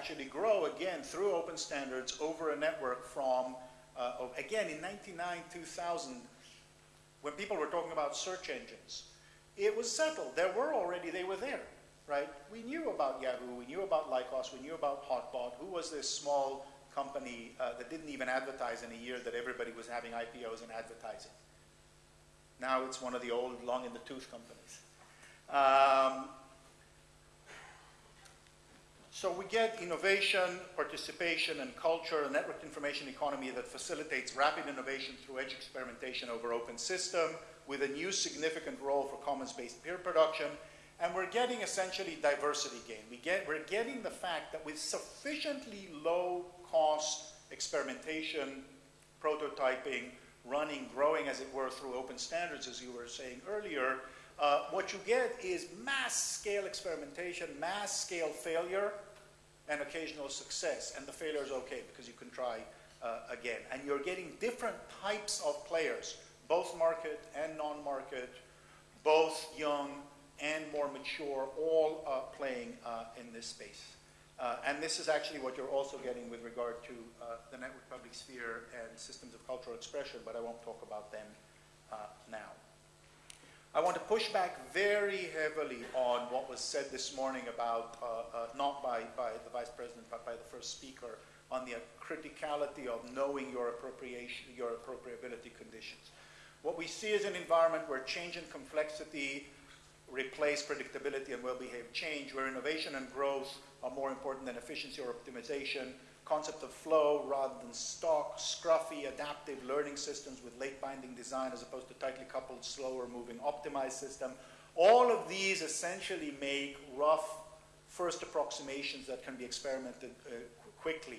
actually grow again through open standards over a network from, uh, again, in 99, 2000, when people were talking about search engines, it was settled. There were already, they were there, right? We knew about Yahoo, we knew about Lycos, we knew about Hotbot. Who was this small company uh, that didn't even advertise in a year that everybody was having IPOs and advertising? Now it's one of the old, long in the tooth companies. Um, so we get innovation, participation, and culture, a networked information economy that facilitates rapid innovation through edge experimentation over open system, with a new significant role for commons-based peer production. And we're getting essentially diversity gain. We get, we're getting the fact that with sufficiently low cost experimentation, prototyping, running, growing as it were through open standards, as you were saying earlier, uh, what you get is mass scale experimentation, mass scale failure, and occasional success. And the failure is okay because you can try uh, again. And you're getting different types of players, both market and non-market, both young and more mature, all uh, playing uh, in this space. Uh, and this is actually what you're also getting with regard to uh, the network public sphere and systems of cultural expression, but I won't talk about them. I want to push back very heavily on what was said this morning about, uh, uh, not by, by the Vice President, but by the first speaker, on the criticality of knowing your appropriation, your appropriability conditions. What we see is an environment where change and complexity replace predictability and well-behaved change, where innovation and growth are more important than efficiency or optimization, concept of flow rather than stock, scruffy, adaptive learning systems with late binding design as opposed to tightly coupled, slower moving, optimized system. All of these essentially make rough first approximations that can be experimented uh, quickly,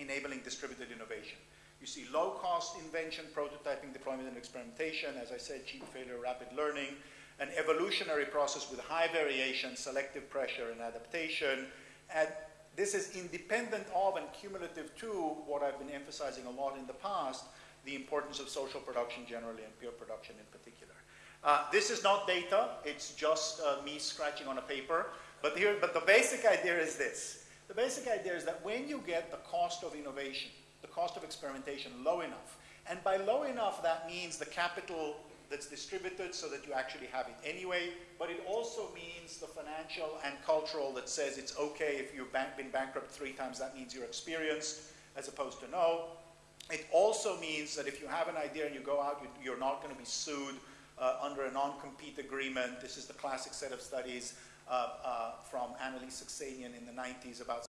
enabling distributed innovation. You see low cost invention, prototyping, deployment, and experimentation. As I said, cheap failure, rapid learning. An evolutionary process with high variation, selective pressure, and adaptation. And this is independent of and cumulative to what I've been emphasizing a lot in the past, the importance of social production generally and peer production in particular. Uh, this is not data, it's just uh, me scratching on a paper. But, here, but the basic idea is this. The basic idea is that when you get the cost of innovation, the cost of experimentation low enough, and by low enough that means the capital that's distributed so that you actually have it anyway, but it also means the financial and cultural that says it's okay if you've been bankrupt three times, that means you're experienced, as opposed to no. It also means that if you have an idea and you go out, you, are not going to be sued uh, under a non-compete agreement. This is the classic set of studies uh, uh, from AnnaLee Saxenian in the 90s about